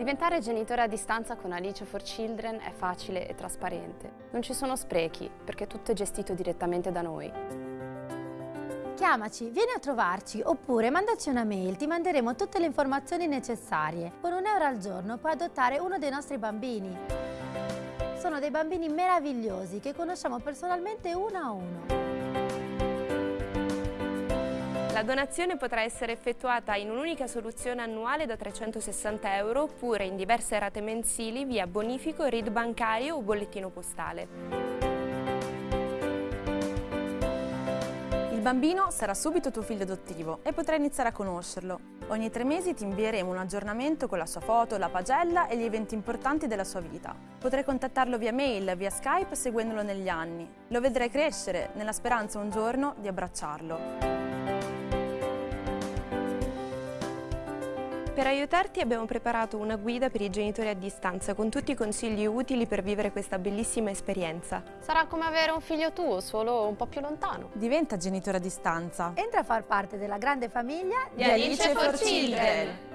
Diventare genitore a distanza con Alice for Children è facile e trasparente. Non ci sono sprechi, perché tutto è gestito direttamente da noi. Chiamaci, vieni a trovarci oppure mandaci una mail, ti manderemo tutte le informazioni necessarie. Con un euro al giorno puoi adottare uno dei nostri bambini. Sono dei bambini meravigliosi che conosciamo personalmente uno a uno. La donazione potrà essere effettuata in un'unica soluzione annuale da 360 euro oppure in diverse rate mensili via bonifico, RID bancario o bollettino postale. Il bambino sarà subito tuo figlio adottivo e potrai iniziare a conoscerlo. Ogni tre mesi ti invieremo un aggiornamento con la sua foto, la pagella e gli eventi importanti della sua vita. Potrai contattarlo via mail, via Skype, seguendolo negli anni. Lo vedrai crescere, nella speranza un giorno di abbracciarlo. Per aiutarti abbiamo preparato una guida per i genitori a distanza con tutti i consigli utili per vivere questa bellissima esperienza. Sarà come avere un figlio tuo, solo un po' più lontano. Diventa genitore a distanza. Entra a far parte della grande famiglia di Alice for Children.